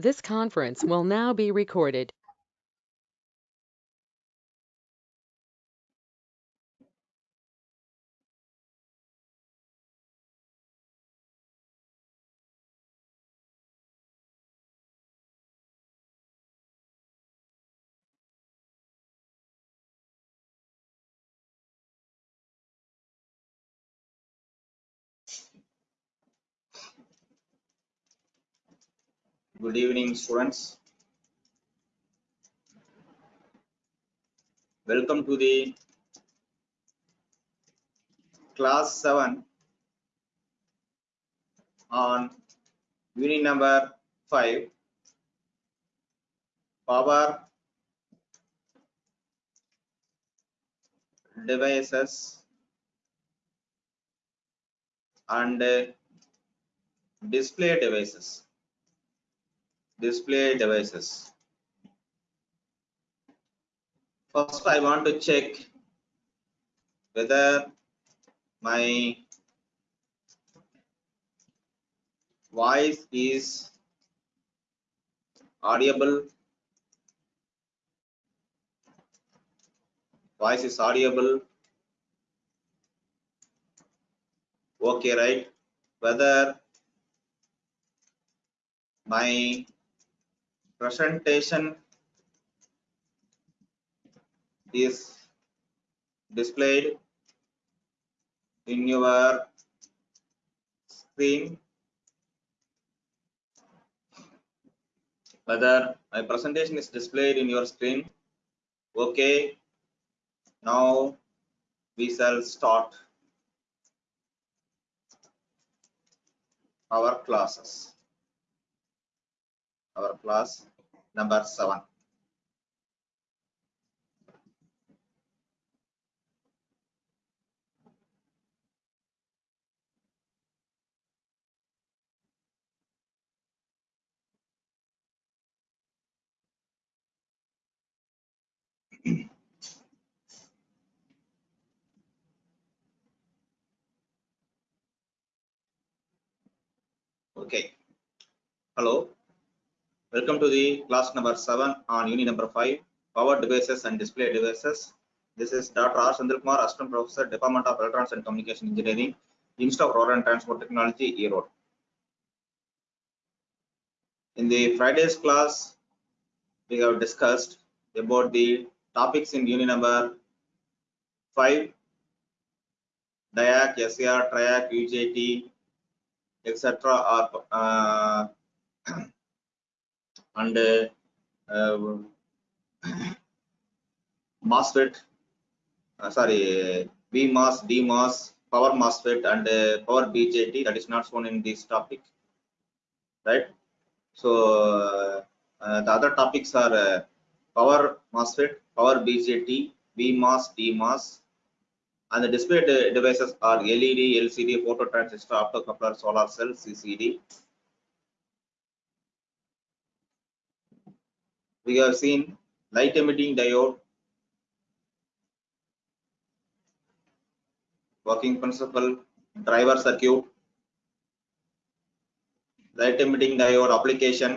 This conference will now be recorded. Good evening, students. Welcome to the class 7 on unit number 5 power devices and display devices display devices. First, I want to check whether my voice is audible. Voice is audible. Okay, right? Whether my presentation is displayed in your screen. Whether my presentation is displayed in your screen okay now we shall start our classes our class number 7. okay. Hello. Welcome to the class number 7 on unit number 5, power devices and display devices. This is Dr. R. Sandilkumar, Assistant Professor, Department of Electronics and Communication Engineering, Institute of Road and Transport Technology, E-Road. In the Friday's class, we have discussed about the topics in unit number 5, DIAC, SAR, TRIAC, UJT, etc. uh, and uh, MOSFET, uh, sorry, BMOS, DMOS, power MOSFET and uh, power BJT that is not shown in this topic, right? So the other topics are power MOSFET, power BJT, BMOS, DMOS, and the display devices are LED, LCD, phototransistor, optocoupler, solar cell, CCD. We have seen light emitting diode working principle driver circuit light emitting diode application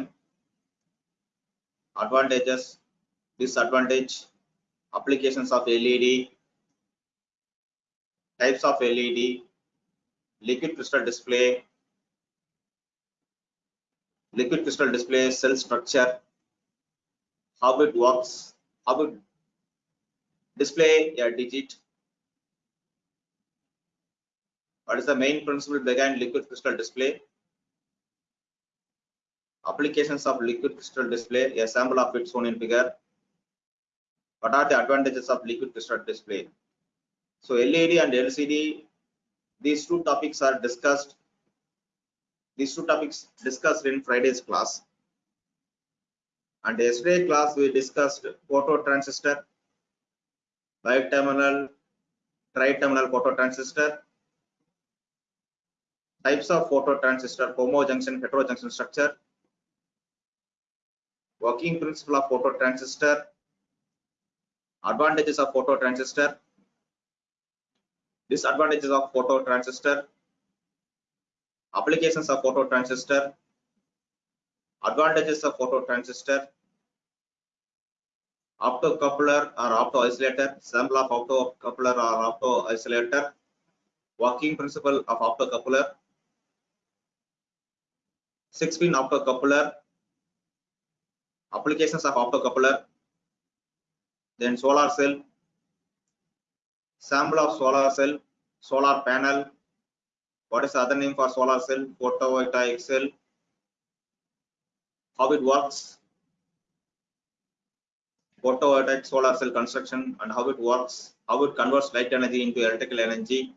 advantages disadvantage applications of led types of led liquid crystal display liquid crystal display cell structure how it works, how it display a digit. What is the main principle behind liquid crystal display? Applications of liquid crystal display, a sample of it shown in figure. What are the advantages of liquid crystal display? So LED and LCD, these two topics are discussed. These two topics discussed in Friday's class. And yesterday class we discussed phototransistor, bi-terminal, tri-terminal phototransistor, types of phototransistor, homojunction, heterojunction structure, working principle of phototransistor, advantages of phototransistor, disadvantages of phototransistor, applications of phototransistor, advantages of phototransistor, optocoupler or opto-isolator, sample of optocoupler or opto-isolator, working principle of optocoupler, six-pin optocoupler, applications of optocoupler, then solar cell, sample of solar cell, solar panel, what is the other name for solar cell, photovoltaic cell, how it works, photovoltaic solar cell construction and how it works, how it converts light energy into electrical energy,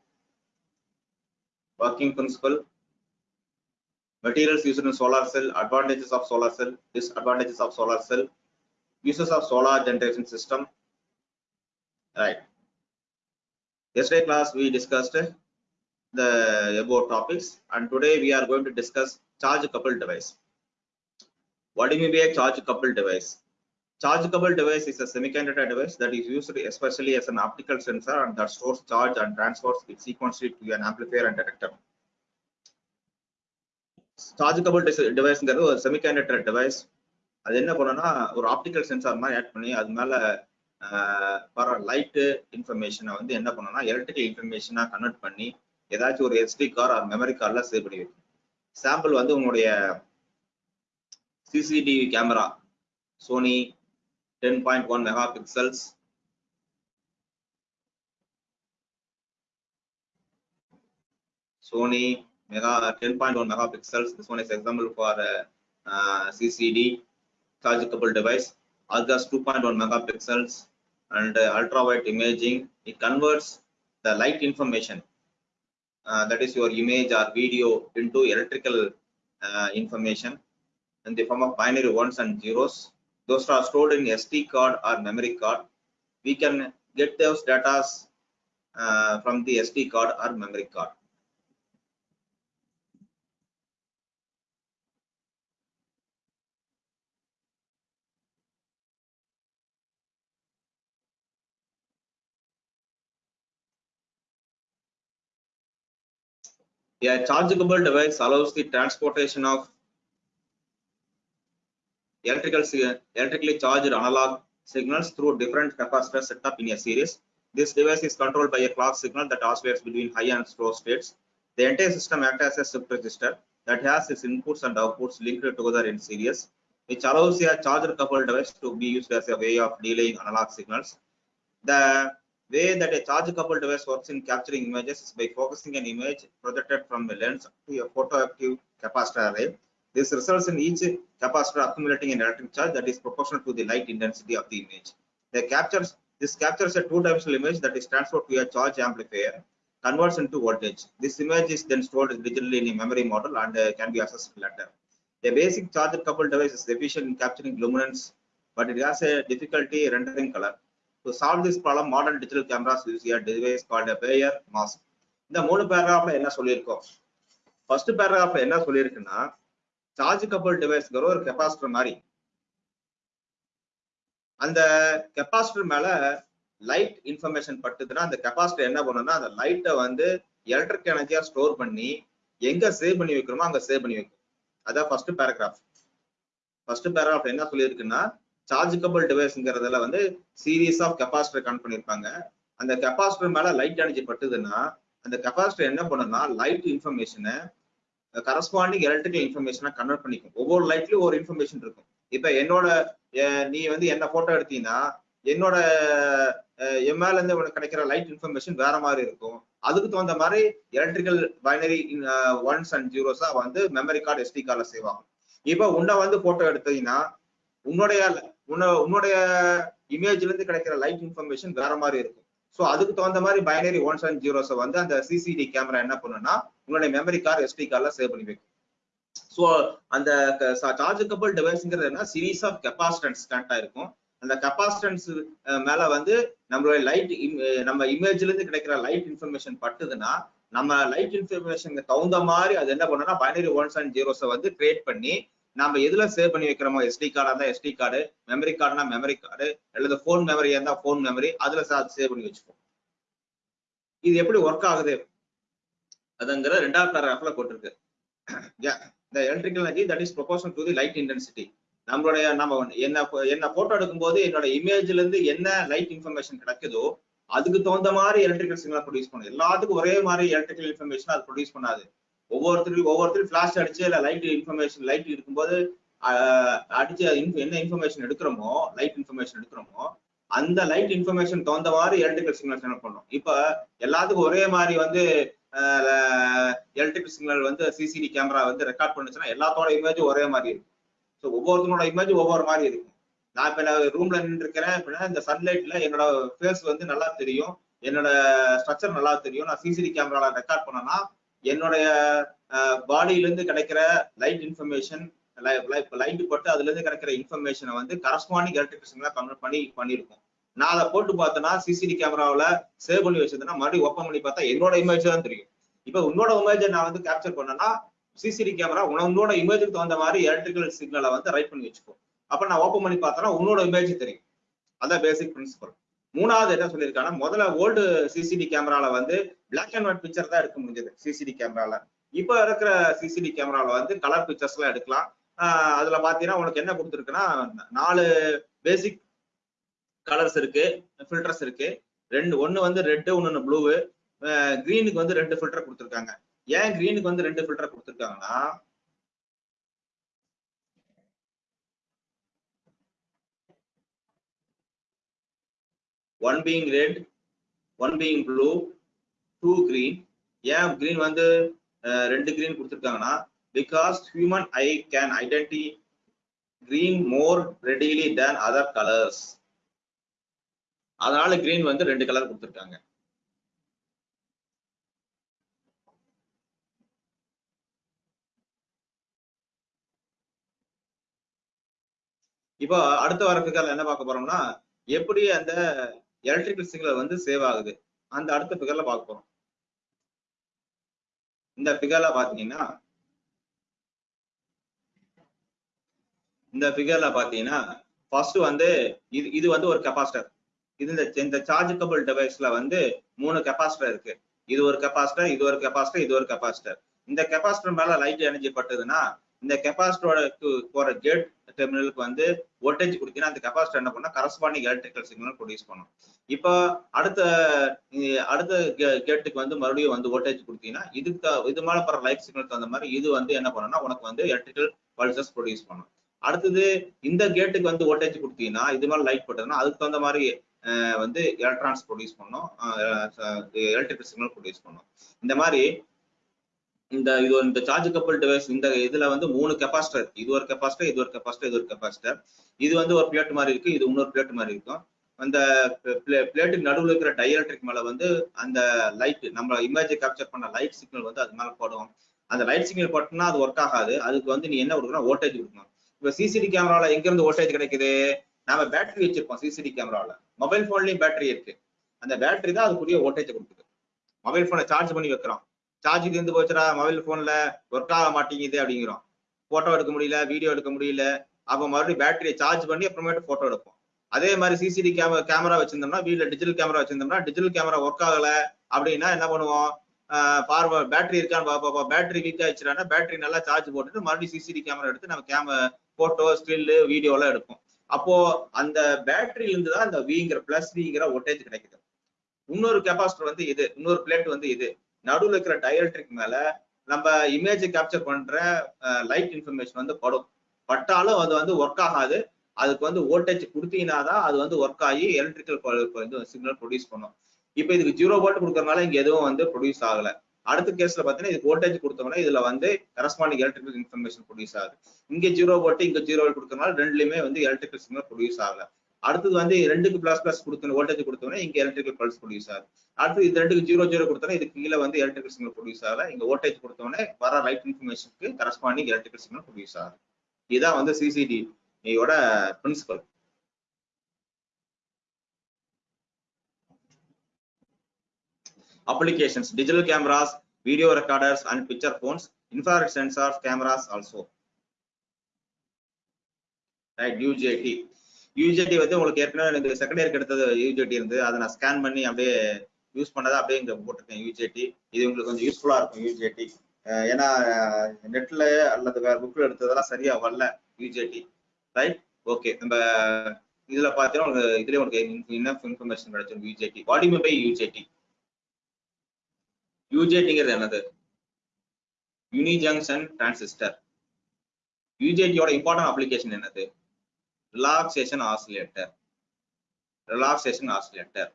working principle, materials used in solar cell, advantages of solar cell, disadvantages of solar cell, uses of solar generation system. Right. Yesterday class we discussed the above topics and today we are going to discuss charge coupled device. What do you mean by a charge coupled device? Charge coupled device is a semiconductor device that is used especially as an optical sensor and that stores charge and transfers it sequentially to an amplifier and detector. Charge coupled டிவைஸ்ங்கிறது ஒரு semiconductor device அது என்ன பண்ணுன்னா ஒரு optical sensor மாதிரி add பண்ணி அது மேல வர லைட்டு இன்ஃபர்மேஷனை வந்து என்ன பண்ணோம்னா எலக்ட்ரிக்கல் இன்ஃபர்மேஷனாக கன்வெர்ட் பண்ணி ஏதாச்சும் ஒரு எஸ்டி கார் மெமரி கார்ல சேவ் பண்ணி வைக்கும் சாம்பிள் வந்து உங்களுடைய CCTV camera, Sony 10.1 megapixels. Sony mega 10.1 megapixels. This one is example for CCD uh, uh CCD chargeable device. Algas 2.1 megapixels and uh, ultra imaging. It converts the light information, uh, that is your image or video, into electrical uh, information in the form of binary ones and zeros. Those are stored in SD card or memory card. We can get those data uh, from the SD card or memory card. A chargeable device allows the transportation of electrical electrically charged analog signals through different capacitors set up in a series. This device is controlled by a clock signal that oscillates between high and slow states. The entire system acts as a shift register that has its inputs and outputs linked together in series, which allows a charger coupled device to be used as a way of delaying analog signals. The way that a charge coupled device works in capturing images is by focusing an image projected from a lens to a photoactive capacitor array. This results in each capacitor accumulating an electric charge that is proportional to the light intensity of the image. The captures this captures a two-dimensional image that is transferred to a charge amplifier, converts into voltage. This image is then stored digitally in a memory model and uh, can be accessed later. A basic charger coupled device is efficient in capturing luminance, but it has a difficulty rendering color. To solve this problem, modern digital cameras use a device called a Bayer mask. இந்த மூணு பேராகிராஃப்ல என்ன சொல்லியிருக்கோம் first பேராகிராஃப்ல என்ன சொல்லியிருக்குன்னா charge கப்பல் டிவைஸ்ங்கிற ஒரு capacitor மாதிரி. அந்த capacitor மேல லைட் இன்ஃபர்மேஷன் பட்டுதுன்னா அந்த கெப்பாசிட்டர் என்ன பண்ணும்னா அந்த லைட்டை வந்து எலக்ட்ரிக் எனர்ஜியா ஸ்டோர் பண்ணி எங்க சேவ் பண்ணி வைக்கிறோமோ அங்க சேவ் பண்ணி வைக்கும். அதான் ஃபர்ஸ்ட் பேராகிராஃப் ஃபர்ஸ்ட் பேராகிராஃப் என்ன சொல்லியிருக்குன்னா சார்ஜபிள் டிவைஸ்ங்கிறதுல வந்து சீரீஸ் ஆஃப் கெப்பாசிட்டர் கனெக்ட் பண்ணியிருப்பாங்க. அந்த கெப்பாசிட்டர் மேல லைட் எனர்ஜி பட்டுதுன்னா அந்த கெப்பாசிட்டர் என்ன பண்ணுன்னா லைட் இன்ஃபர்மேஷனை கரஸ்பாண்டிங் எலக்ட்ரிக்கல் இன்ஃபர்மேஷனா கன்வெர்ட் பண்ணிக்கும். ஒவ்வொரு லைட்லயும் ஒரு இன்ஃபர்மேஷன் இருக்கும். இப்ப என்னோட நீ வந்து என்ன போட்டோ எடுத்தீங்கன்னா என்னோட என் மேல இருந்து உனக்கு கிடைக்கிற லைட் இன்ஃபர்மேஷன் வேற மாதிரி இருக்கும். அதுக்கு தகுந்த மாதிரி எலக்ட்ரிக்கல் பைனரி ஒன்ஸ் அண்ட் ஜீரோஸா வந்து மெமரி கார்டு எஸ்டி கார்டில் செய்வாங்க இப்போ இப்ப உன்னை வந்து போட்டோ எடுத்தீங்கன்னா உன்னுடைய உன்னுடைய இமேஜ்ல இருந்து கிடைக்கிற லைட் இன்ஃபர்மேஷன் வேற மாதிரி இருக்கும். ஸோ அதுக்கு தகுந்த மாதிரி பைனரி ஒன்ஸ் அண்ட் ஜீரோஸ் வந்து அந்த சிசிடி கேமரா என்ன பண்ணுன்னா உங்களுடைய மெமரி கார்டு எஸ்டி கார்ட்ல சேவ் பண்ணி வைக்கும். ஸோ அந்த சார்ஜபிள் டிவைஸ்ங்கிறது என்ன? சீரீஸ் ஆஃப் கெப்பாசிட்டன்ஸ் கனெக்ட் ஆயிருக்கும் அந்த கெப்பாசிட்டன்ஸ் மேல வந்து நம்மளுடைய லைட் நம்ம இமேஜ்ல இருந்து கிடைக்கிற லைட் இன்ஃபர்மேஷன் பட்டுதுன்னா நம்ம லைட் இன்ஃபர்மேஷனுக்கு தகுந்த மாதிரி அது என்ன பண்ணுன்னா பைனரி ஒன்ஸ் அண்ட் ஜீரோஸை வந்து கிரியேட் பண்ணி நம்ம எதுல சேவ் பண்ணி வைக்கிறோமோ எஸ்டி கார்டா இருந்தா எஸ்டி கார்டு மெமரி கார்டுனா மெமரி கார்டு அல்லது போன் மெமரியா இருந்தா போன் மெமரி அதுல சேவ் பண்ணி வச்சுப்போம். இது எப்படி ஒர்க் ஆகுது? அதுங்கிற ரெண்டாவது பேராகிராஃப்ல போட்டிருக்கு. இந்த electrical energy that is proportion to the light intensity நம்மளுடைய நம்ம என்ன என்ன போட்டோ எடுக்கும்போது என்னோட இமேஜ்ல இருந்து என்ன லைட் இன்ஃபர்மேஷன் கிடைக்குதோ அதுக்கு தகுந்த மாதிரி எலக்ட்ரிக்கல் சிக்னல் ப்ரொடியூஸ் பண்ணும். எல்லாத்துக்கும் ஒரே மாதிரி எலக்ட்ரிக்கல் இன்ஃபர்மேஷன் அது ப்ரொடியூஸ் பண்ணாது. ஒவ்வொருத்தருக்கும் ஒவ்வொருத்தரும் ஃபிளாஷ் அடிச்சு இல்ல லைட் இன்ஃபர்மேஷன் லைட் இருக்கும்போது அடிச்சு என்ன இன்ஃபர்மேஷன் எடுக்கிறோமோ லைட் இன்ஃபர்மேஷன் எடுக்கிறோமோ அந்த லைட் இன்ஃபர்மேஷன் தகுந்தவாறு எலக்ட்ரிக்கல் சிக்னல் என்ன பண்ணும். இப்ப எல்லாத்துக்கும் ஒரே மாதிரி வந்து எலக்ட்ரிக்கல் சிக்னல் வந்து சிசிடி கேமரா வந்து ரெக்கார்ட் பண்ணுச்சுன்னா எல்லாத்தோட இமேஜும் ஒரே மாதிரி இருக்கும். ஸோ ஒவ்வொருத்தனோட இமேஜ் ஒவ்வொரு மாதிரி இருக்கும். நான் இப்ப நான் ரூம்ல நின்று இருக்கிறேன் அப்படின்னா இந்த சன்லைட்ல என்னோட ஃபேஸ் வந்து நல்லா தெரியும். என்னோட ஸ்ட்ரக்சர் நல்லா தெரியும். நான் சிசிடி கேமரால ரெக்கார்ட் பண்ணனா என்னுடைய பாடியிலேருந்து கிடைக்கிற லைட் இன்ஃபர்மேஷன் லைட் பட்டு அதுல இருந்து கிடைக்கிற இன்ஃபர்மேஷனை வந்து கரஸ்பாண்டிங் எலக்ட்ரிக் கன்வெர்ட் பண்ணி பண்ணியிருக்கோம் நான் அதை போட்டு பார்த்தேன்னா சிசிடி கேமராவில் சேவ் பண்ணி வச்சிருந்தேன்னா மறுபடியும் ஓப்பன் பண்ணி பார்த்தா என்னோட இமேஜ் தான் தெரியும். இப்போ உன்னோட இமேஜை நான் வந்து கேப்சர் பண்ணேன்னா சிசிடி கேமரா உன்னோட இமேஜுக்கு தகுந்த மாதிரி எலக்ட்ரிக்கல் சிக்னலை வந்து ரைட் பண்ணி வச்சுக்கோ அப்போ நான் ஓப்பன் பண்ணி பார்த்தேன்னா உன்னோட இமேஜ் தெரியும். அதான் பேசிக் பிரின்சிபல் மூணாவது என்ன சொல்லியிருக்காங்கன்னா முதல்ல ஓல்டு சிசிடி கேமரால வந்து பிளாக் அண்ட் ஒயிட் பிக்சர் தான் எடுக்க முடிஞ்சது சிசிடி கேமரால இப்போ இருக்கிற சிசிடி கேமரால வந்து கலர் பிக்சர்ஸ் எல்லாம் எடுக்கலாம். ஆஹ் அதுல பாத்தீங்கன்னா உனக்கு என்ன கொடுத்துருக்குன்னா நாலு பேசிக் கலர்ஸ் இருக்கு ஃபில்டர்ஸ் இருக்கு. ரெண்டு ஒன்னு வந்து ரெட்டு ஒன்னு ப்ளூவு கிரீனுக்கு வந்து ரெண்டு ஃபில்டர் கொடுத்துருக்காங்க. ஏன் கிரீனுக்கு வந்து ரெண்டு ஃபில்டர் கொடுத்துருக்காங்கன்னா one being red one being blue two green ஏன் கிரீன் வந்து ரெண்டு கிரீன் கொடுத்துருக்காங்கன்னா because human eye can identify green more readily than other colours அதனால கிரீன் வந்து ரெண்டு கலர் கொடுத்துருக்காங்க. இப்போ அடுத்த வரக்குகள் என்ன பார்க்க போறோம்னா எப்படி அந்த எலக்ட்ரிக்கல் சிக்னல் வந்து சேவ் ஆகுது. அந்த அடுத்த பிகர்ல பார்க்க போறோம். இந்த பிகர்ல பாத்தீங்கன்னா இந்த பிகர்ல பாத்தீங்கன்னா ஃபர்ஸ்ட் வந்து இது இது வந்து ஒரு கெப்பாசிட்டர் இது இந்த இந்த சார்ஜபிள் டிவைஸ்ல வந்து மூணு கெப்பாசிட்டர் இருக்கு. இது ஒரு கெப்பாசிட்டர் இது ஒரு கெப்பாசிட்டர் இது ஒரு கெப்பாசிட்டர் இந்த கெப்பாசிட்டர் மேல லைட் எனர்ஜி பட்டதுன்னா இந்த கெப்பாசிட்டரோட போற கேட் டெர்மினலுக்கு வந்து வோல்டேஜ் கொடுத்தீங்கன்னா அந்த கெப்பாசிட்டர் என்ன பண்ணா கரஸ்பாண்டிங் எலக்ட்ரிக்கல் சிக்னல் ப்ரொடியூஸ் பண்ணும் இப்போ அடுத்த அடுத்த கேட்டுக்கு வந்து மறுபடியும் வந்து வோல்டேஜ் கொடுத்தீங்கன்னா இதுக்கு இது மேல போற லைட் சிக்னல் தகுந்த மாதிரி இது வந்து என்ன பண்ணும்னா உனக்கு வந்து எலக்ட்ரிக்கல் பல்சஸ் ப்ரொடியூஸ் பண்ணும் அடுத்தது இந்த கேட்டுக்கு வந்து வோல்டேஜ் கொடுத்தீங்கன்னா இது மாதிரி லைட் போட்டதுன்னா அதுக்கு தகுந்த மாதிரி வந்து எலக்ட்ரான்ஸ் ப்ரொடியூஸ் பண்ணும் எலக்ட்ரிக்கல் சிக்னல் ப்ரொடியூஸ் பண்ணும் இந்த மாதிரி இந்த இது இந்த சார்ஜ் கப்பல் டிவைஸ் இந்த இதுல வந்து மூணு கெப்பாசிட்டர் இது ஒரு கெப்பாசிட்டர் இது ஒரு கெப்பாசிட்டர் இது ஒரு கெப்பாசிட்டர் இது வந்து ஒரு பிளேட் மாதிரி இருக்கு இது இன்னொரு பிளேட் மாதிரி இருக்கும். அந்த பிளேட்டுக்கு நடுவில் இருக்கிற டைஎலக்ட்ரிக் மேல வந்து அந்த லைட் நம்ம இமேஜை கேப்சர் பண்ண லைட் சிக்னல் வந்து அது மேல போடும். அந்த லைட் சிக்னல் போட்டோம்னா அது ஒர்க் ஆகாது. அதுக்கு வந்து நீ என்ன கொடுக்கணும்? வோல்டேஜ் கொடுக்கணும். இப்ப சிசிடி கேமரால எங்க இருந்து வோல்டேஜ் கிடைக்குது? நாம பேட்டரி வச்சிருப்போம் சிசிடி கேமரால மொபைல் போன்லயும் பேட்டரி இருக்கு. அந்த பேட்டரி தான் அதுக்குரிய வோல்டேஜ் கொடுக்குது. மொபைல் போனை சார்ஜ் பண்ணி வைக்கிறோம். சார்ஜ் தீர்ந்து போச்சுடா மொபைல் போன்ல ஒர்க் ஆக மாட்டேங்குது அப்படிங்கிறோம். போட்டோ எடுக்க முடியல வீடியோ எடுக்க முடியல. அப்போ மறுபடியும் பேட்டரியை சார்ஜ் பண்ணி அப்புறமேட்டு போட்டோ எடுப்போம். அதே மாதிரி சிசிடி கேமரா கேமரா வச்சிருந்தோம்னா வீட்டில் டிஜிட்டல் கேமரா வச்சிருந்தோம்னா டிஜிட்டல் கேமரா ஒர்க் ஆகல அப்படின்னா என்ன பண்ணுவோம்? பார்வ பேட்டரி இருக்கான்னு பார்ப்போம். பேட்டரி வீக் ஆயிடுச்சுனா பேட்டரி நல்லா சார்ஜ் போட்டுட்டு மறுபடியும் சிசிடி கேமரா எடுத்து நம்ம கேமரா போட்டோ ஸ்டில்லு வீடியோலாம் எடுப்போம். அப்போ அந்த பேட்டரியில இருந்து தான் அந்த விங்கிற பிளஸ் விங்கிற வோல்டேஜ் கிடைக்குது. இன்னொரு கெப்பாசிட்டர் வந்து இது இன்னொரு பிளேட் வந்து இது. நடுவில் இருக்கிற டயல்ட்ரிக் மேல நம்ம இமேஜ் கேப்சர் பண்ற லைட் இன்ஃபர்மேஷன் வந்து படும். பட்டாலும் அது வந்து ஒர்க் ஆகாது. அதுக்கு வந்து வோல்டேஜ் கொடுத்தீங்கன்னா தான் அது வந்து ஒர்க் ஆகி எலக்ட்ரிக்கல் சிக்னல் ப்ரொடியூஸ் பண்ணும். இப்போ இதுக்கு ஜீரோ வோல்ட் கொடுக்கறனால இங்க எதுவும் வந்து ப்ரொடியூஸ் ஆகல. அடுத்த கேஸ்ல பாத்தீங்கன்னா இதுக்கு வோல்டேஜ் கொடுத்தோம்னா இதுல வந்து கரஸ்பாண்டிங் எலக்ட்ரிக்கல் இன்ஃபர்மேஷன் ப்ரொடியூஸ் ஆகுது. இங்க ஜீரோ வோல்ட் இங்க ஜீரோ வோல்ட் கொடுக்கறனால ரெண்டுலயுமே வந்து எலக்ட்ரிக்கல் சிக்னல் ப்ரொடியூஸ் ஆகல. அடுத்தது வந்து ரெண்டுக்கு பிளஸ் பிளஸ் கொடுத்தோம் வோல்டேஜ் கொடுத்தோம்னா இங்க எலக்ட்ரிக்கல் பல்ஸ் ப்ரொடியூஸ் ஆகுது அடுத்து இது ரெண்டுக்கு ஜீரோ ஜீரோ கொடுத்தோம்னா இதுக்கு கீழே வந்து எலக்ட்ரிக்கல் சிக்னல் ப்ரொடியூஸ் ஆகல இங்க வோல்டேஜ் கொடுத்தோன்னே வர லைட் இன்ஃபர்மேஷனுக்கு கரஸ்பாண்டிங் எலக்ட்ரிக்கல் சிக்னல் ப்ரொடியூஸ் ஆகுது இதுதான் வந்து சிசிடி யோட principle applications digital cameras video recorders and picture phones infrared sensors cameras also. Right UJT UJT வந்து உங்களுக்கு ஏற்கனவே எனக்கு செகண்ட் இயர் எடுத்தது யூஜிடி இருந்து. அதை நான் ஸ்கேன் பண்ணி அப்படியே யூஸ் பண்ணதை அப்படியே இங்கே போட்டிருக்கேன் யூஜிடி இது உங்களுக்கு கொஞ்சம் யூஸ்ஃபுல்லாக இருக்கும் யூஜிடி ஏன்னா நெட்ல அல்லது வேற புக்கில் எடுத்ததெல்லாம் சரியா வரல யூஜேடி ரைட் ஓகே நம்ம இதுல பார்த்தீங்கன்னா உங்களுக்கு இதுலயே உங்களுக்கு என்ன இன்ஃபர்மேஷன் கிடைச்சிருக்கு யூஜிடி பாடி யூ பை யூஜேடி யூஜேடிங்கிறது என்னது? யூனி ஜங்ஷன் டிரான்சிஸ்டர் யூஜிடியோட இம்பார்ட்டன்ட் அப்ளிகேஷன் என்னது? Relaxation oscillator relaxation oscillator.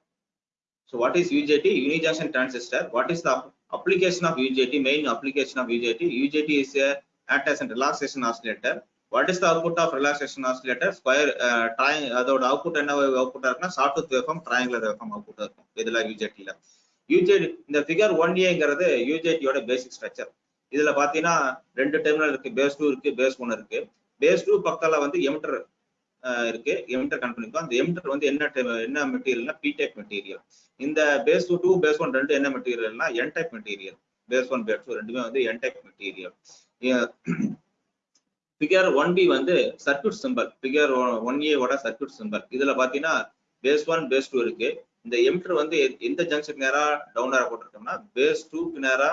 So what is UJT? Unijunction transistor. What is the ap- application of UJT? Main application of UJT. UJT is a act as a relaxation oscillator. What is the output of relaxation oscillator? Square uh, tri- அதோட output என்ன output இருக்குன்னா short tooth waveform triangular waveform output இருக்கும் இதுல யூஜேடில UJT இந்த figure one ஏங்கிறது யூஜேடியோட பேசிக் structure இதுல பாத்தீங்கன்னா ரெண்டு டெர்மினல் இருக்கு பேஸ் டூ இருக்கு பேஸ் ஒன் இருக்கு பேஸ் டூ பக்கத்துல வந்து எமிட்டர் இருக்கு. எமிட்டர் கனெக்ட் பண்ணிருக்கோம் அந்த எமிட்டர் வந்து என்ன என்ன மெட்டீரியல்னா பி டைப் மெட்டீரியல் இந்த base two two base one ரெண்டு என்ன மெட்டீரியல்னா N type material base one base two ரெண்டுமே வந்து N type material figure one B வந்து சர்க்யூட் சிம்பல் ஃபிகர் ஒன் ஏவோட சர்க்யூட் சிம்பல் இதுல பாத்தீங்கன்னா பேஸ் ஒன் பேஸ் டூ இருக்கு. இந்த எமிட்டர் வந்து எ- எந்த ஜங்ஷனுக்கு நேரா டவுன் ஏரா போட்டிருக்கோம்னா பேஸ் டூக்கு நேரா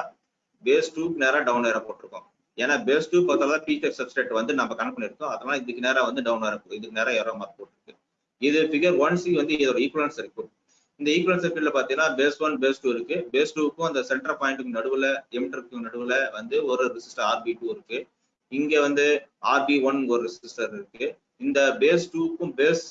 பேஸ் டூக்கு நேரா டவுன் ஏரா போட்டிருக்கோம். ஏன்னா பேஸ் டூ பக்கத்துல டீச்சர் டைப் சப்ஸ்ட்ரேட் வந்து நம்ம கனெக்ட் பண்ணிருக்கோம் அதனால இதுக்கு நேரம் வந்து டவுன் இருக்கும் இதுக்கு நேரம் ஏரோ மார்க் போட்டுருக்கு. இது ஃபிகர் ஒன் சி வந்து இதோட ஈக்குவலன்ஸ் இருக்கு. இந்த ஈக்குவலன்ஸ் சர்க்கியூட்ல பாத்தீங்கன்னா பேஸ் ஒன் பேஸ் டூ இருக்கு. பேஸ் டூக்கும் அந்த சென்டர் பாயிண்ட்டுக்கு நடுவுல எமிட்டருக்கு நடுவுல வந்து ஒரு ரெசிஸ்டர் ஆர்பி டூ இருக்கு. இங்க வந்து ஆர்பி ஒன் ஒரு ரெசிஸ்டர் இருக்கு. இந்த பேஸ் டூக்கும் பேஸ்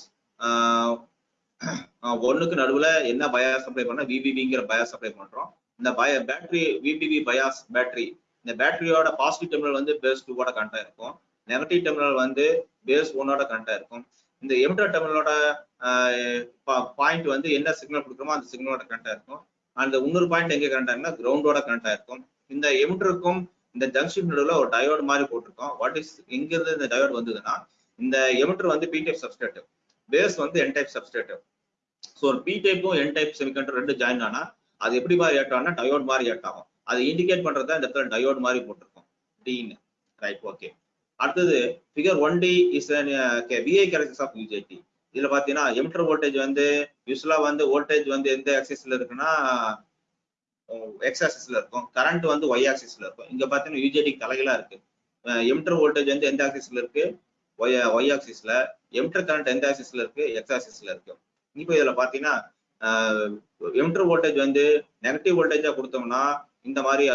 ஒன்னுக்கு நடுவுல என்ன பயாஸ் அப்ளை பண்ணா விபிபிங்கிற பயாஸ் அப்ளை பண்றோம். இந்த பய பேட்டரி விபிபி பயாஸ் பேட்டரி இந்த பேட்டரியோட பாசிட்டிவ் டெர்மினல் வந்து பேஸ் டூவோட கனெக்ட் இருக்கும். நெகட்டிவ் டெர்மினல் வந்து பேஸ் ஒன்னோட கனெக்ட் இருக்கும். இந்த எமிட்டர் டெர்மினலோட பாயிண்ட் வந்து என்ன சிக்னல் கொடுக்குறோமோ அந்த சிக்னலோட கனெக்ட் இருக்கும். அந்த இன்னொரு பாயிண்ட் எங்க கனெக்ட் ஆகுனா கிரவுண்டோட கனெக்ட் ஆயிருக்கும் இந்த எமிட்டருக்கும் இந்த ஜங்ஷன் நடுவில் ஒரு டயோடு மாதிரி போட்டிருக்கோம். வாட் இஸ் எங்க இருந்து இந்த டயோடு வந்ததுன்னா இந்த எமிட்டர் வந்து பி டைப் சப்ஸ்ட்ரேட் பேஸ் வந்து N type substrate so P டைப்பும் N type semiconductor ரெண்டு ஜாயின் ஆனா அது எப்படி மாதிரி ஏட் ஆகும்னா டயோட் மாதிரி ஏட் ஆகும். அதை இண்டிகேட் பண்றது இந்த இடத்துல டயோட் மாதிரி போட்டிருக்கோம். டின்னு ரைட் ஓகே அடுத்தது figure one D is VI characters of UJT இதுல பாத்தீங்கன்னா எமிட்டர் வோல்டேஜ் வந்து யூஸ்வலா வந்து வோல்டேஜ் வந்து எந்த ஆக்சிஸ்ல இருக்குன்னா uh, எக்ஸ் ஆக்சிஸ்ல இருக்கும். கரண்ட் வந்து ஒய் ஆக்சிஸ்ல இருக்கும். இங்க பாத்தீங்கன்னா யூஜேடி தலைகளா இருக்கு. எமிட்டர் வோல்டேஜ் வந்து எந்த ஆக்சிஸ்ல இருக்கு? ஒய் ஒய் ஆக்சிஸ்ல எமிட்டர் கரண்ட் எந்த ஆக்சிஸ்ல இருக்கு? எக்ஸ் ஆக்சிஸ்ல இருக்கு. இப்போ இதுல பாத்தீங்கன்னா எமிட்டர் வோல்டேஜ் வந்து நெகட்டிவ் வோல்டேஜா கொடுத்தோம்னா இந்த மாதிரி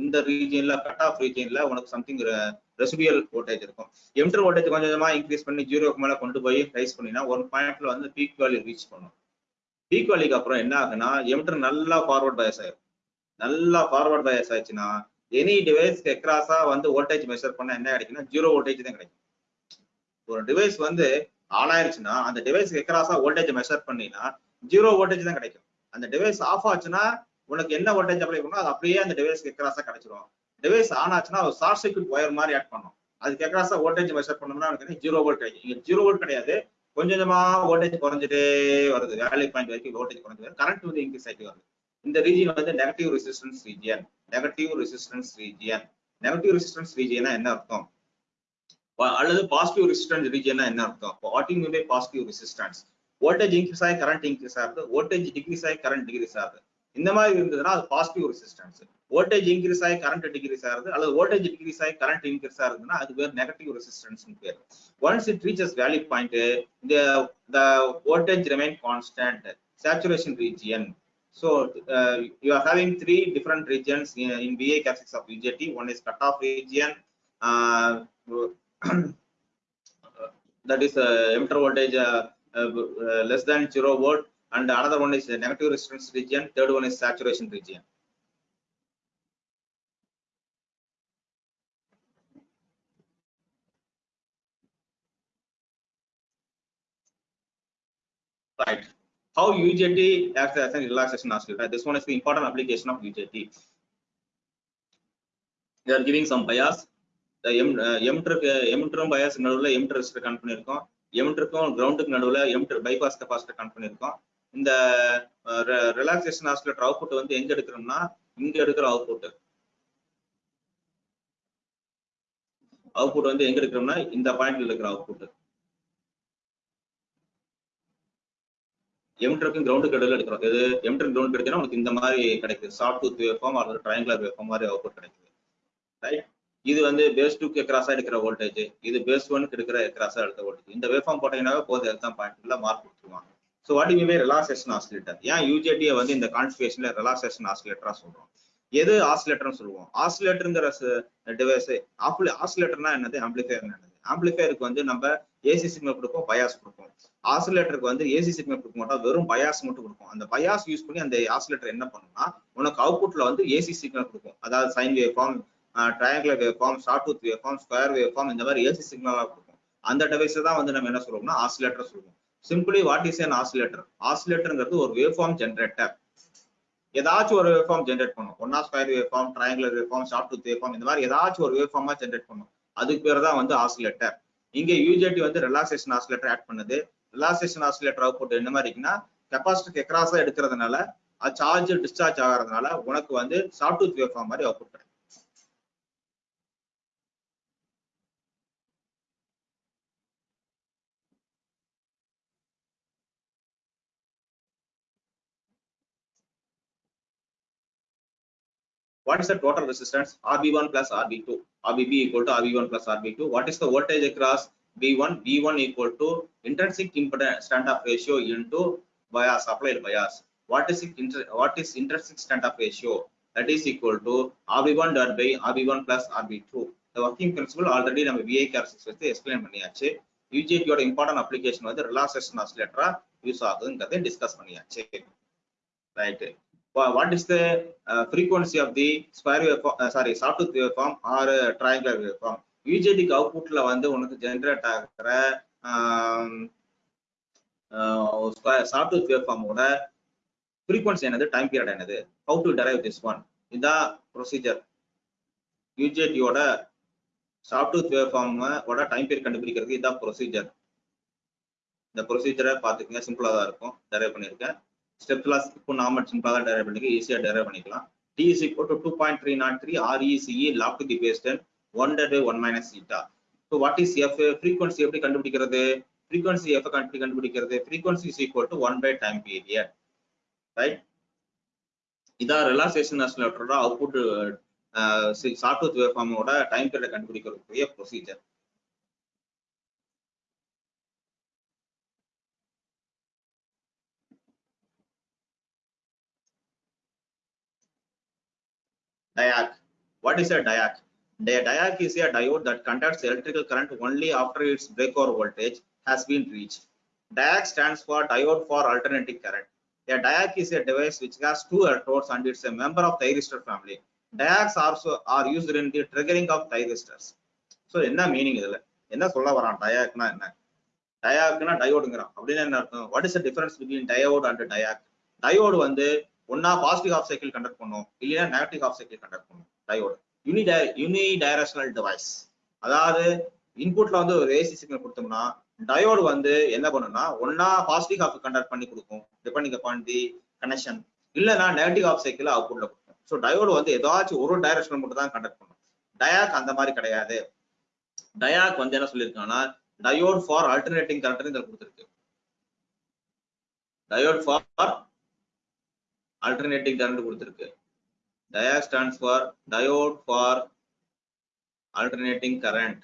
இந்த ரீஜியன்ல கட் ஆஃப் ரீஜியன்ல உனக்கு சம்திங் ரெசிபியல் வோல்டேஜ் இருக்கும். எம்டர் வோல்டேஜ் கொஞ்சம் கொஞ்சமா இன்க்ரீஸ் பண்ணி ஜீரோக்கு மேல கொண்டு போய் ரைஸ் பண்ணினா ஒரு பாயிண்ட்ல வந்து பீக் வேல்யூ ரீச் பண்ணும். பீக் வேல்யூக்கு அப்புறம் என்ன ஆகுனா எமிட்டர் நல்லா ஃபார்வர்ட் பயஸ் ஆயிரும். நல்லா ஃபார்வர்ட் பயஸ் ஆயிடுச்சுன்னா எனி டிவைஸ் எக்ராஸா வந்து வோல்டேஜ் மெஷர் பண்ண என்ன கிடைக்குன்னா ஜீரோ வோல்டேஜ் தான் கிடைக்கும். ஒரு டிவைஸ் வந்து ஆன் ஆயிருச்சுன்னா அந்த டிவைஸ் எக்ராஸா வோல்டேஜ் மெஷர் பண்ணினா ஜீரோ வோல்டேஜ் தான் கிடைக்கும். அந்த டிவைஸ் ஆஃப் ஆச்சுன்னா உனக்கு என்ன வோல்டேஜ் அப்ளை பண்ணணும் அது அப்படியே அந்த டிவைஸ்க்கு எக்ராஸா கிடைச்சிரும். டிவைஸ் ஆன் ஆச்சுன்னா ஒரு ஷார்ட் சர்க்யூட் ஒயர் மாதிரி ஆட் பண்ணும். அதுக்கு எக்ராஸா வோல்டேஜ் மெஷர் பண்ணோம்னா எனக்கு ஜீரோ வோல்டேஜ் இங்க ஜீரோ வோல்ட் கிடையாது. கொஞ்சம் கொஞ்சமா வோல்டேஜ் குறைஞ்சிட்டே வருது. வேல்யூ பாயிண்ட் வரைக்கும் வோல்டேஜ் குறைஞ்சு வருது. கரண்ட் வந்து இன்க்ரீஸ் ஆகிட்டு வருது. இந்த ரீஜியன் வந்து negative resistance region negative resistance region negative resistance ரீஜியனா என்ன அர்த்தம்? அல்லது பாசிட்டிவ் ரெசிஸ்டன்ஸ் ரீஜியனா என்ன அர்த்தம்? What you positive resistance voltage increase ஆகி கரண்ட் இன்க்ரீஸ் ஆகுது. வோல்டேஜ் டிக்ரீஸ் ஆகி கரண்ட் டிகிரீஸ் ஆகுது. இந்த மாதிரி இருந்ததுன்னா அது பாசிட்டிவ் ரெசிஸ்டன்ஸ் வோல்டேஜ் இன்க்ரீஸ் ஆகி கரண்ட் டிக்ரீஸ் ஆகுது அல்லது வோல்டேஜ் டிக்ரீஸ் ஆகி கரண்ட் இன்க்ரீஸ் ஆகுதுன்னா அது பேர் நெகட்டிவ் ரெசிஸ்டன்ஸ் பேர் once it reaches value point the the voltage remain constant saturation region so uh, you are having three different regions in, in VA characteristics of UJT one is cutoff region uh, that is uh, emitter voltage uh, uh, uh, less than zero volt and another one is the negative resistance region third one is saturation region right how UJT acts as a relaxation oscillator this one is the important application of UJT they are giving some bias the M எம்டருக்கு எம்டரும் bias நடுவுல எம்டர் resistor connect பண்ணிருக்கோம் எம்டருக்கும் கிரவுண்டுக்கு நடுவுல எம்டர் bypass capacitor connect பண்ணிருக்கோம் இந்த relaxation oscillator output வந்து எங்க எடுக்கிறோம்னா இங்க எடுக்கிற அவுட்புட் அவுட்புட் வந்து எங்க எடுக்கிறோம்னா இந்த பாயிண்ட்ல இருக்கிற அவுட்புட் எம்டருக்கும் கிரவுண்டுக்கு இடையில எடுக்கிறோம். இது எம்டர் கிரவுண்ட் கிடைக்குன்னா உனக்கு இந்த மாதிரி கிடைக்குது. சாஃப்ட் டூத் வேஃபார்ம் அல்லது ட்ரையாங்குலர் வேஃபார்ம் மாதிரி அவுட்புட் கிடைக்குது. ரைட் இது வந்து பேஸ் டூக்கு கிராஸா எடுக்கிற வோல்டேஜ் இது பேஸ் ஒனுக்கு எடுக்கிற கிராஸா எடுத்த வோல்டேஜ் இந்த வேஃபார்ம் போட்டீங்கன்னா போதும். எக்ஸாம் பாயிண்ட்ல மார்க் கொடுத்துருவாங்க. So what you relaxation oscillator ஏன் யூஜேடியை வந்து இந்த கான்ஃபிகேஷன்ல ரிலாக்சேஷன் ஆசிலேட்டரா சொல்றோம்? எது ஆசிலேட்டர்னு சொல்லுவோம்? ஆசிலேட்டருங்கிற டிவைஸ் ஆசிலேட்டர்னா என்னது? ஆம்பிளிஃபையர் என்னது? ஆம்பிளிஃபையருக்கு வந்து நம்ம ஏசி சிக்னல் கொடுப்போம் பயாஸ் கொடுப்போம். ஆசிலேட்டருக்கு வந்து ஏசி சிக்னல் கொடுக்க மாட்டோம் வெறும் பயாஸ் மட்டும் கொடுப்போம் அந்த பயாஸ் யூஸ் பண்ணி அந்த ஆசிலேட்டர் என்ன பண்ணும்னா உனக்கு அவுட்புட்ல வந்து ஏசி சிக்னல் கொடுக்கும். அதாவது sine wave form triangular wave form sawtooth wave form square wave form இந்த மாதிரி ஏசி சிக்னலாக கொடுக்கும். அந்த டிவைஸை தான் வந்து நம்ம என்ன சொல்லுவோம்னா ஆசிலேட்டர் சொல்லுவோம். Simply what is an oscillator ஆசிலேட்டருங்கிறது ஒரு வேவ் ஃபார்ம் ஜென்ரேட்டர் ஏதாச்சும் ஒரு வேவ் ஃபார்ம் ஜென்ரேட் பண்ணும். ஒன்னா square wave form triangular wave form sawtooth wave form இந்த மாதிரி ஏதாச்சும் ஒரு வேவ் ஃபார்மா ஜென்ரேட் பண்ணும். அதுக்கு பேர் தான் வந்து ஆசிலேட்டர் இங்க யூஜேடி வந்து ரிலாக்சேஷன் ஆசிலேட்டர் ஆட் பண்ணுது. ரிலாக்சேஷன் ஆசிலேட்டர் அவுட்புட் என்ன மாதிரி இருக்குன்னா கெப்பாசிட்டி எக்ராஸா எடுக்கிறதுனால அது சார்ஜ் டிஸ்சார்ஜ் ஆகிறதுனால உனக்கு வந்து ஷார்ட் டூத் வேவ் ஃபார்ம் மாதிரி output What is the total resistance? RB1 plus RB2. RBB equal to RB1 plus RB2. What is the voltage across V1? V1 equal to intrinsic impedance standoff ratio into bias, applied bias. What is it? Inter, what is intrinsic standoff ratio? That is equal to RB1 divided by RB1 plus RB2. The working principle already நம்ம VI characteristics வச்சு explain பண்ணியாச்சு யூஜிடியோட important application வந்து relaxation ஆசிலேட்டரா use ஆகுதுங்கிறதை discuss பண்ணியாச்சு right What is the uh, frequency of the square wave uh, sorry sawtooth waveform or uh, triangular waveform? யூஜேடிக்கு அவுட்புட்ல வந்து உனக்கு generate ஆகிற சாஃப்ட்வேர் வேவ்ஃபார்மோட ஃப்ரீக்வன்சி என்னது? டைம் பீரியட் என்னது? How to derive this one இதான் ப்ரொசீஜர் யூஜேடியோட சாஃப்ட்வேர் வேவ்ஃபார்மோட டைம் பீரியட் கண்டுபிடிக்கிறதுக்கு இதான் ப்ரொசீஜர் இந்த ப்ரொசீஜரை பார்த்துக்கங்க. சிம்பிளாக தான் இருக்கும். டெரைவ் பண்ணியிருக்கேன். ஸ்டெப் ஸ்கிப் இப்போ நாம தான் டெரைவ் பண்ணிக்க ஈஸியா டெரைவ் பண்ணிக்கலாம். T is equal to two point three not three R E C E log to the base ten one day one minus theta so what is F frequency எப்படி கண்டுபிடிக்கிறது? Frequency F கண்டு கண்டுபிடிக்கிறது. Frequency is equal to one by time period right இதான் relaxation ஆசிலேட்டரோட output software வேவ்ஃபார்மோட time period கண்டுபிடிக்கிறதுக்குரிய procedure diac. What is a diac? The diac is a diode that conducts electrical current only after its breakover voltage has been reached. Diac stands for diode for alternating current. A diac is a device which has two electrodes and it's a member of thyristor family. Diacs also are used in the triggering of thyristors. So என்ன meaning இதுல என்ன சொல்ல வரான் டயாக்னா என்ன டயாக்னா டயோடுங்கிறான் அப்படின்னு என்ன அர்த்தம் what is the difference between diode and diac diode வந்து ஒன்னா பாசிட்டிவ் ஹாஃப் சைக்கிள் கண்டக்ட் பண்ணும் இல்லையா நெகட்டிவ் ஹாஃப் சைக்கிள் கண்டக்ட் பண்ணும். Diode. Uni unidirectional device அதாவது இன்புட்ல வந்து ஒரு ஏசி சிக்னல் கொடுத்தோம்னா டயோடு வந்து என்ன பண்ணும்னா ஒன்னா பாசிட்டிவ் ஹாஃப் கண்டக்ட் பண்ணி கொடுக்கும். டிபெண்டிங் அப்பான் தி கனெக்ஷன் இல்லைன்னா நெகட்டிவ் ஹாஃப் சைக்கிள் அவுட்புட்ல கொடுக்கும். ஸோ டயோடு வந்து ஏதாச்சும் ஒரு டைரக்ஷன் மட்டும் தான் கண்டக்ட் பண்ணும். டயாக் அந்த மாதிரி கிடையாது. டயாக் வந்து என்ன சொல்லியிருக்காங்கன்னா டயோட் ஃபார் ஆல்டர்னேட்டிங் கரண்ட் இதில் கொடுத்துருக்கு. டயோட் ஃபார் அல்டர்னேட்டிங் கரண்ட் கொடுத்துருக்கு. Diac stands for diode for alternating current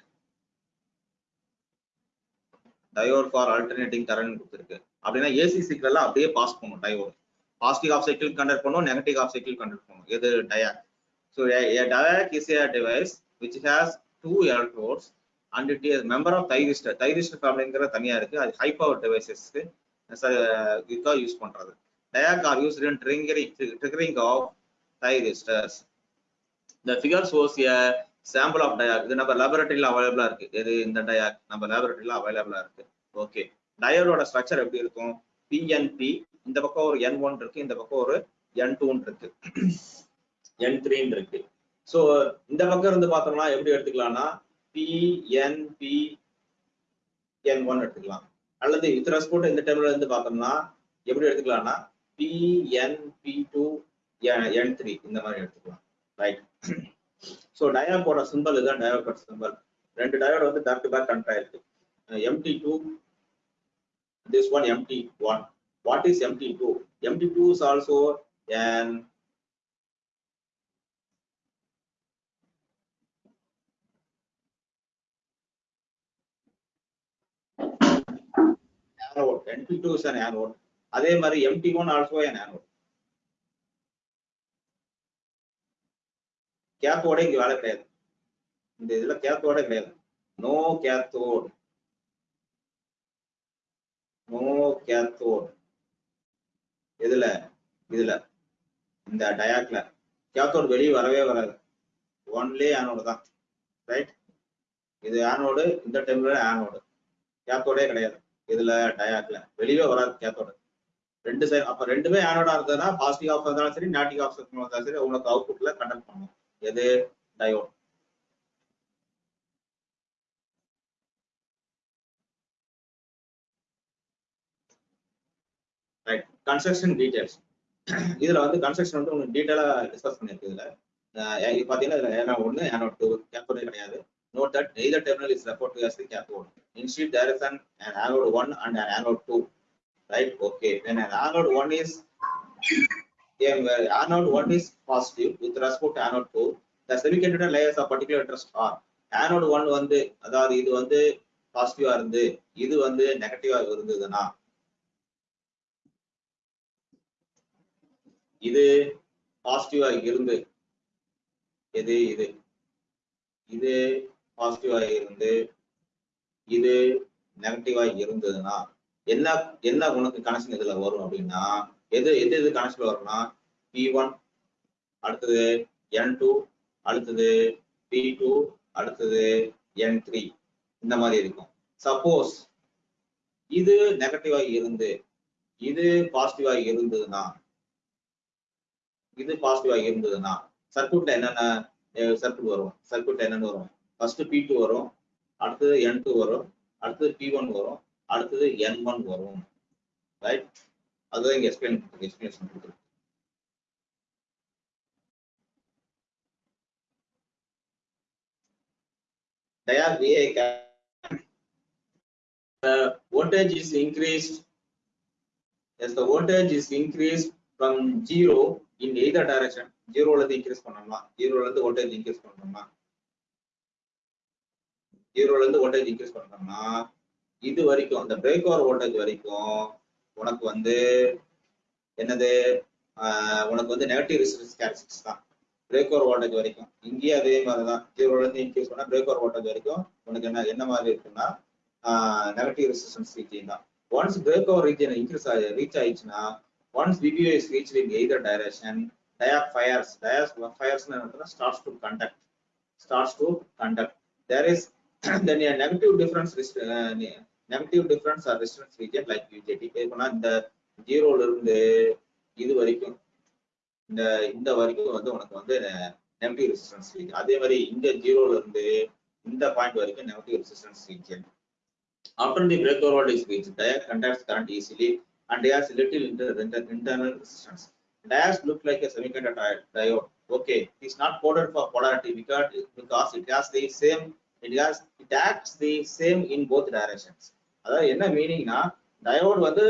diode for alternating current கொடுத்துருக்கு. அப்படின்னா ஏசி சிக்னல் அப்படியே பாஸ் பண்ணும் diode positive half cycle conduct பண்ணும் நெகட்டிவ் ஆஃப் சைக்கிள் கண்டக்ட் பண்ணும் எது? Diac so diac is a device which has two electrodes and it is member of thyristor thyristor ஃபேமிலிங்கிற தனியா இருக்கு. அது ஹை பவர் டிவைசஸ்க்கு use பண்றது. Diac are used in triggering, triggering of thyristors. The figure shows a sample of diac. இது நம்ம லேபரட்டரியில அவைலபிளா இருக்கு. இது இந்த diac நம்ம லேபரட்டரியில அவைலபிளா இருக்கு. ஓகே டயோடோட ஸ்ட்ரக்சர் எப்படி இருக்கும்? பிஎன்பி இந்த பக்கம் ஒரு என் ஒன் இருக்கு இந்த பக்கம் ஒரு என் டூன்னு இருக்கு. என் த்ரீன்னு இருக்கு. ஸோ இந்த பக்கம் இருந்து பார்த்தோம்னா எப்படி எடுத்துக்கலாம்னா பிஎன்பி என் ஒன் எடுத்துக்கலாம். அல்லது வித் ரெஸ்பெக்ட் இந்த டைம்ல இருந்து பார்த்தோம்னா எப்படி எடுத்துக்கலாம்னா பிஎன்பி2 என்3 இந்த மாதிரி எடுத்துக்கலாம் ரைட் ஸோ டயோடோட சிம்பிள் இதுதான் டயோட் சிம்பிள் ரெண்டு டயோடு வந்து பேக் டு பேக் கனெக்ட் ஆயிருக்கு MT two this one MT one what is MT two MT two is also an anode. NP2 is an anode அதே மாதிரி MT one also an anode cathode இங்க வேலை கிடையாது. இந்த இதுல கேத்தோட கிடையாது. நோ கேத்தோட் நோ கேத்தோட் இதுல இதுல. இந்த டயாக்ல கேத்தோட் வெளியே வரவே வராது. ஒன்லி ஆனோடு தான். ரைட் இது ஆனோடு இந்த டைம்ல ஆனோடு கேத்தோடே கிடையாது. இதுல டயாக்ல வெளியே வராது கேத்தோடு ரெண்டு சைடு அப்ப ரெண்டுமே ஆனோடா இருந்ததுன்னா பாசிட்டிவ் ஆஃப் இருந்தாலும் சரி நேட்டிவ் ஆஃப் இருந்தாலும் சரி உங்களுக்கு அவுட்புட்ல கண்டக்ட் பண்ணும். எது? டயோட் ரைட் கன்ஸ்ட்ரக்ஷன் டீடைல்ஸ் இதுல வந்து கன்ஸ்ட்ரக்ஷன் வந்து உங்களுக்கு டீடைலா டிஸ்கஸ் பண்ணிருக்கு இதுல. இது பாத்தீங்கன்னா இதுல ஏனா ஒன்னு ஏனோ டூ கேத்தோடே கிடையாது. Note that either terminal is refer to as the cathode instead there is an an anode 1 right okay then an anode 1 is yeah, where anode 1 is positive with respect to anode 2 the semiconductor layers of particular interest are anode 1 வந்து அதாவது இது வந்து பாசிட்டிவா இருந்து இது வந்து நெகட்டிவா இருந்ததுன்னா இது பாசிட்டிவா இருந்து எது இது இது பாசிட்டிவா இருந்து இது நெகட்டிவா இருந்ததுன்னா என்ன என்ன உனக்கு கனெக்ஷன் இதுல வரும் அப்படின்னா எது எது எது கனெக்ஷன் வரும்னா பி ஒன் அடுத்தது என் டூ அடுத்தது பி டூ அடுத்தது என் த்ரீ இந்த மாதிரி இருக்கும். சப்போஸ் இது நெகட்டிவா இருந்து இது பாசிட்டிவா இருந்ததுன்னா இது பாசிட்டிவா இருந்ததுன்னா சர்க்கியூட்ல என்னென்ன சர்க்கியூட் வரும்? சர்க்கியூட்ல என்னென்ன வரும்? ஃபர்ஸ்ட் பி டூ வரும் அடுத்தது என் டூ வரும் அடுத்தது பி ஒன் வரும். அடுத்தது என் ஒன் வரும் ரைட் அதுதான் இங்க எக்ஸ்பிளைன் எக்ஸ்பிளேஷன் கொடுத்துருக்கு diag VA ca- the voltage is increased as the voltage is increased from zero in either direction zero ல இருந்து increase பண்ணோம்னா zero ல இருந்து voltage increase பண்ணோம்னா zero ல இருந்து voltage increase பண்ணோம்னா இது வரைக்கும் அந்த பிரேக் ஓவர் வோல்டேஜ் வரைக்கும் உனக்கு வந்து என்னது? உனக்கு வந்து நெகட்டிவ் ரெசிஸ்டன்ஸ் கேரக்டர்ஸ் தான். பிரேக் ஓவர் வோல்டேஜ் வரைக்கும். இங்கேயும் அதே மாதிரி தான் ஜீரோல இருந்து இன்க்ரீஸ் பண்ணா பிரேக் ஓவர் வோல்டேஜ் வரைக்கும் உனக்கு என்ன என்ன மாதிரி இருக்குன்னா நெகட்டிவ் ரெசிஸ்டன்ஸ் ரீஜியன் தான். Once break over region increase ஆகி ரீச் ஆயிடுச்சுன்னா once VBO is reach in either direction diac fires diacs fires starts to conduct starts to conduct there is then a negative difference uh, rest- uh, negative difference or resistance region like UJT இப்போனா இந்த ஜீரோல இருந்து இது வரைக்கும் இந்த இந்த வரைக்கும் வந்து உனக்கு வந்து நெகட்டிவ் ரெசிஸ்டன்ஸ் ரீஜன் அதே மாதிரி இந்த ஜீரோல இருந்து இந்த பாயிண்ட் வரைக்கும் negative resistance region after the breakover voltage is reached diode conducts current easily and has little inter, inter, internal resistance diodes look like a semiconductor diode okay it's not coded for polarity because because it has the same it has it acts the same in both directions அதாவது என்ன மீனிங்னா diode வந்து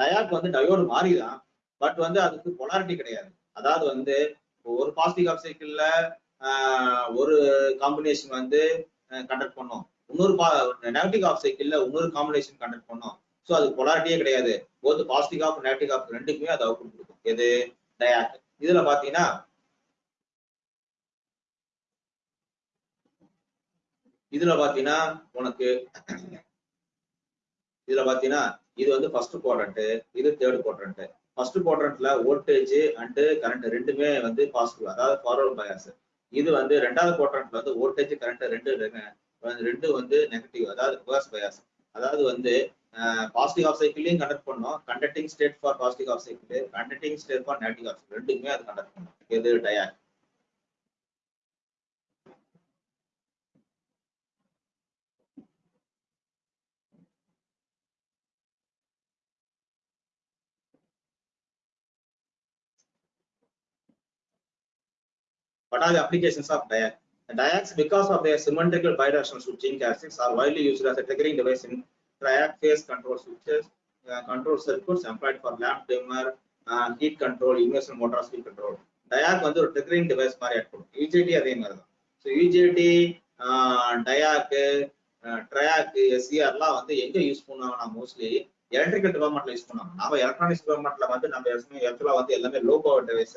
டயாக் வந்து diode மாறி தான் but வந்து அதுக்கு polarity கிடையாது. அதாவது வந்து ஒரு பாசிட்டிவ் ஆஃப் சைக்கிள்ல ஒரு காம்பினேஷன் வந்து கண்டக்ட் பண்ணோம். இன்னொரு நெகட்டிவ் ஆஃப் சைக்கிள்ல இன்னொரு காம்பினேஷன் கண்டக்ட் பண்ணோம். ஸோ அது பொலாரிட்டியே கிடையாது. Both positive half negative half ரெண்டுக்குமே அது அவுட் கொடுக்கும். எது? டயாக் இதுல பாத்தீங்கன்னா இதுல பாத்தீங்கன்னா உனக்கு இதுல பாத்தீங்கன்னா இது வந்து ஃபர்ஸ்ட் குவாட்ரண்ட் இது தேர்ட் குவாட்ரண்ட் ஃபர்ஸ்ட் குவாட்ரண்ட்ல வோல்டேஜ் அண்ட் கரண்ட் ரெண்டுமே வந்து பாசிட்டிவ் அதாவது ஃபார்வர்ட் பயாஸ் இது வந்து ரெண்டாவது குவாட்ரண்ட்ல வந்து வோல்டேஜ் கரண்ட் ரெண்டு ரெண்டு வந்து நெகட்டிவ் அதாவது ரிவர்ஸ் பயாஸ் அதாவது வந்து பாசிட்டிவ் ஆஃப் சைக்கிளையும் கண்டக்ட் பண்ணோம். Conducting state for positive half cycle conducting state for negative half cycle அது கண்டக்ட் பண்ணும். எது diac What are the applications of diac? The diacs, because of their symmetrical bidirectional switching characteristics, are widely used as a triggering device in triac phase control switches, uh, control circuits employed for lamp dimmer, uh, heat control, immersion motor speed control. diac வந்து ஒரு triggering device மாதிரி இருக்கும் UJT அதே மாதிரி தான் so UJT டயாக்கு triac எஸ்சிஆர்லாம் வந்து எங்க யூஸ் பண்ணுவாங்கன்னா மோஸ்ட்லி எலக்ட்ரிக்கல் டிபார்ட்மெண்ட்ல யூஸ் பண்ணுவாங்க நம்ம எலக்ட்ரானிக்ஸ் டிபார்ட்மெண்ட்ல வந்து நம்ம இடத்துல வந்து எல்லாமே low power device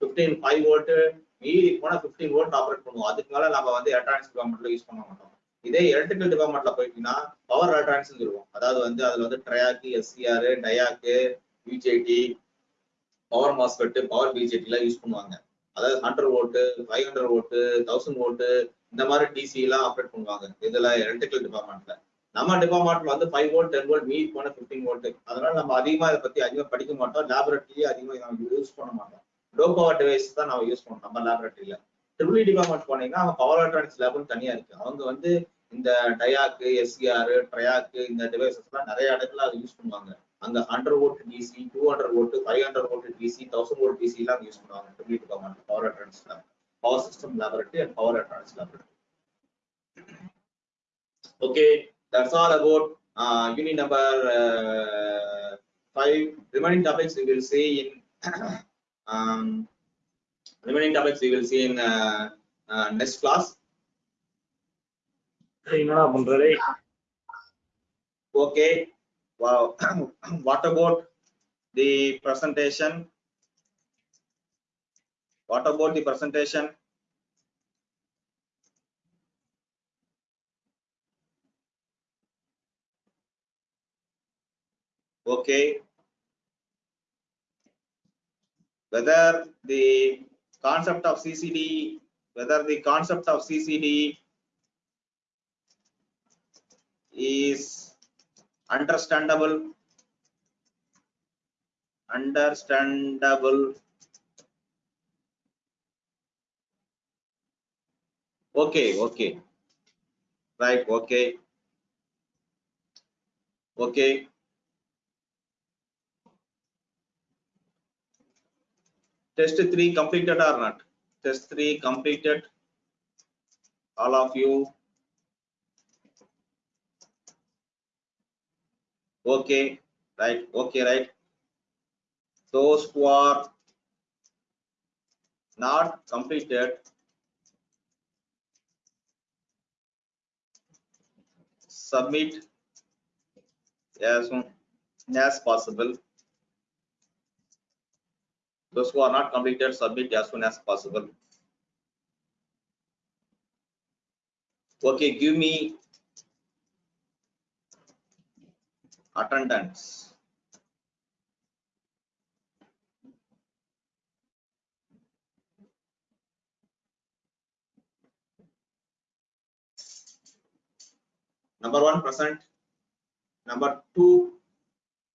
fifteen five volt மீறி போனா பிப்டீன் வோல்ட் ஆப்ரேட் பண்ணுவோம். அதுக்கு மேல நம்ம வந்து எலக்ட்ரானிக்ஸ் டிபார்ட்மெண்ட்ல யூஸ் பண்ண மாட்டோம். இதே எலக்ட்ரிக்கல் டிபார்ட்மெண்ட்ல போயிட்டீங்கன்னா பவர் எலக்ட்ரானிக்ஸ் சொல்லுவோம். அதாவது வந்து அதுல வந்து triac SCR diac BJT power MOSFET power BJT எல்லாம் யூஸ் பண்ணுவாங்க. அதாவது ஹண்ட்ரட் ஓட்டு ஃபைவ் ஹண்ட்ரட் ஓட்டு தௌசண்ட் ஓட்டு இந்த மாதிரி டிசி எல்லாம் ஆப்ரேட் பண்ணுவாங்க இதுல எலக்ட்ரிக்கல் டிபார்ட்மெண்ட்ல நம்ம டிபார்ட்மெண்ட்ல வந்து ஃபைவ் வோல்ட் டென் வோல்ட் மீட் போன பிப்டீன் வோல்ட் அதனால நம்ம அதிகமா இதை பத்தி அதிகமா படிக்க மாட்டோம். லேபரேட்டரியே அதிகமா யூஸ் பண்ண மாட்டோம். லோ பவர் டிவைஸ் தான் நம்ம யூஸ் பண்ணோம் நம்ம லேபரேட்டரியில ட்ரிபிள் டிபார்ட்மெண்ட் போனீங்கன்னா அவங்க பவர் எலக்ட்ரானிக்ஸ் லேப்னு தனியா இருக்கு. அவங்க வந்து இந்த டயாக்கு எஸ்சிஆர் ட்ரையாக்கு இந்த டிவைசஸ் எல்லாம் நிறைய இடத்துல அதை யூஸ் பண்ணுவாங்க. அங்க hundred volt DC to hundred volt five hundred volt DC thousand volt DC எல்லாம் யூஸ் பண்ணுவாங்க. Triple department power electronics lab power system laboratory and power electronics laboratory okay that's all about uh, unit number uh, five. Remaining topics we will see in Um, remaining topics we will see in uh, uh, next class. Okay. Wow. what about the presentation? What about the presentation? Okay. Whether the concept of ccd whether the concept of ccd is understandable understandable. Okay okay. Right okay. Okay test 3 completed or not? Test 3 completed. All of you. Okay right okay right. Those who are not completed. Submit as soon as possible those who are not completed submit as soon as possible. Okay give me attendance. Number one present. Number two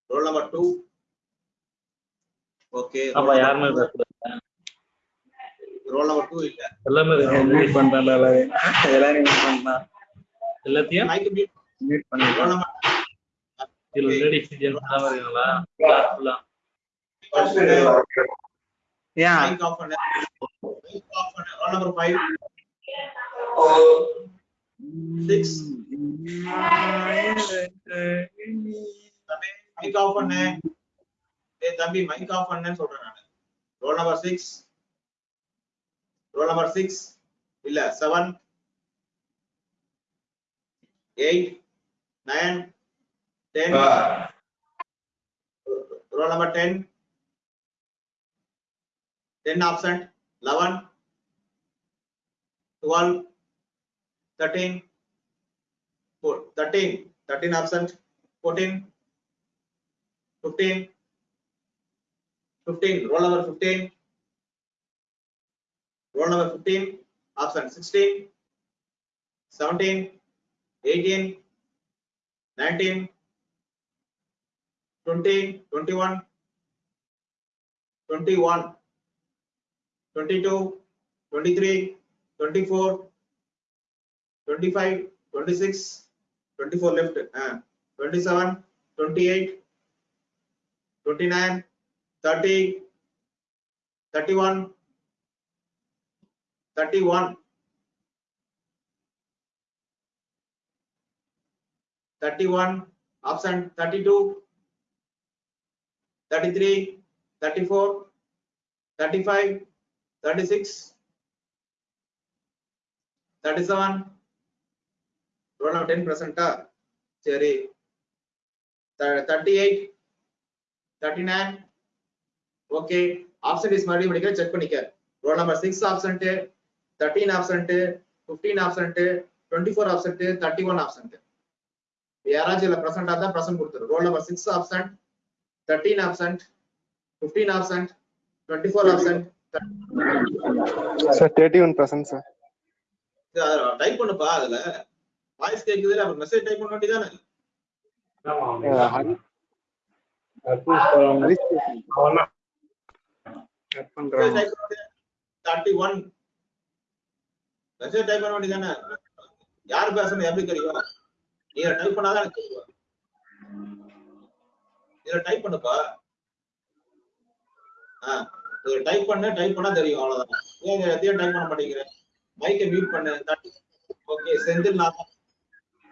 roll number two அப்ப number யாருமே roll number two இல்ல. எல்லாமே mute பண்ணிட்டான்ல எல்லாரையும். எல்லாரையும் mute பண்ணிட்டான் எல்லாத்தையும்? Mic mute. Mute roll பண்ணிட்டான் number இதுல லேடிஸ் ஜென்ஸ் எல்லாம் இருக்கீங்களா கிளாஸ் ஃபுல்லா Yeah. mic off பண்ணு. Mic off பண்ணு. Roll number five. Six. தம்பி mic off பண்ணு. ஏய் தம்பி mic off பண்ணுன்னு சொல்றேன் நானு roll number six roll number six இல்ல seven eight nine ten roll number ten ten absent eleven twelve thirteen four thirteen thirteen absent fourteen fifteen 15 roll number 15 roll number 15 option 16 17 18 19 20 21 21 22 23 24 25 26 24 left uh, 27 28 29 30, 31, 31, 31, absent 32, 33, 34, 35, 36, 37, roll of 10 percent, சரி thirty eight thirty nine okay absent is மறுபடியும் படிக்கிற check பண்ணிக்க. Roll number six absent thirteen absent fifteen absent twenty four absent thirty one absent யாராச்சும் இல்ல பிரசன்டா தான் present கொடுத்துரு. Roll number six absent thirteen absent fifteen absent twenty four absent sir thirty one percent sir type பண்ணுப்பா அதுல. Voice கேக்குது அப்புறம் message type பண்ண வேண்டியதானே? கட் பண்றாங்க தேர்ட்டி ஒன் மெசேஜ் டைப் பண்ண வேண்டியதானே யார் பேசணும் எப்படி தெரியும்? நீங்க டைப் பண்ணாதான் எனக்கு தெரியும் இதுல டைப் பண்ணுப்பா. ஆஹ் இதுல டைப் பண்ண டைப் பண்ணா தெரியும் அவ்வளவுதான். ஏன் எதையும் டைப் பண்ண மாட்டேங்கிறேன் மைக்கை மியூட் பண்ணு okay Senthilnathan.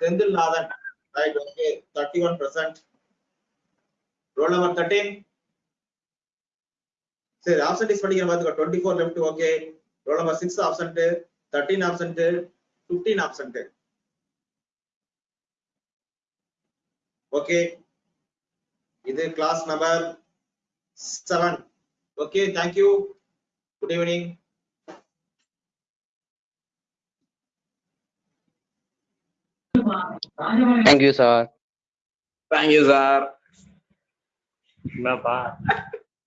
Senthilnathan. Right okay thirty one percent roll number thirteen சரி ஆப்சன்டேஜ் படிக்கிற பார்த்துக்கோ twenty four left okay roll number six absent thirteen absent fifteen absent okay இது class number seven okay thank you good evening Thank you, sir. Thank you sir என்னப்பா